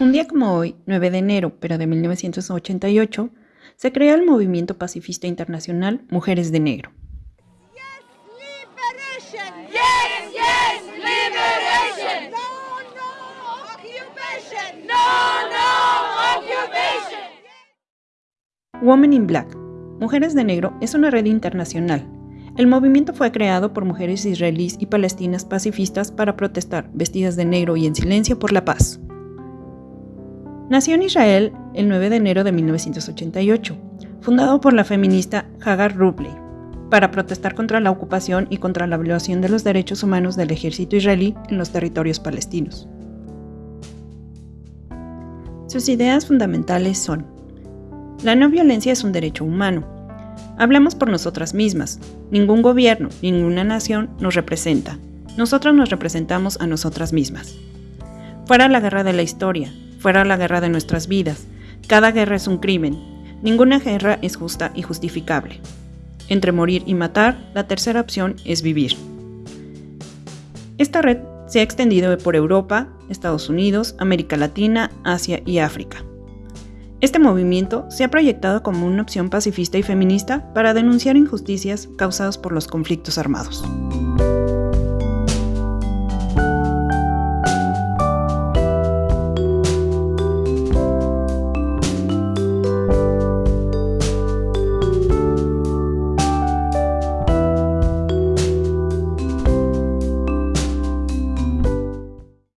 Un día como hoy, 9 de enero, pero de 1988, se crea el movimiento pacifista internacional Mujeres de Negro. Women in Black, Mujeres de Negro, es una red internacional. El movimiento fue creado por mujeres israelíes y palestinas pacifistas para protestar, vestidas de negro y en silencio por la paz. Nació en Israel el 9 de enero de 1988, fundado por la feminista Hagar Rubley, para protestar contra la ocupación y contra la violación de los derechos humanos del ejército israelí en los territorios palestinos. Sus ideas fundamentales son, la no violencia es un derecho humano. Hablamos por nosotras mismas. Ningún gobierno, ninguna nación nos representa. Nosotros nos representamos a nosotras mismas. Fuera la guerra de la historia, fuera la guerra de nuestras vidas. Cada guerra es un crimen. Ninguna guerra es justa y justificable. Entre morir y matar, la tercera opción es vivir. Esta red se ha extendido por Europa, Estados Unidos, América Latina, Asia y África. Este movimiento se ha proyectado como una opción pacifista y feminista para denunciar injusticias causadas por los conflictos armados.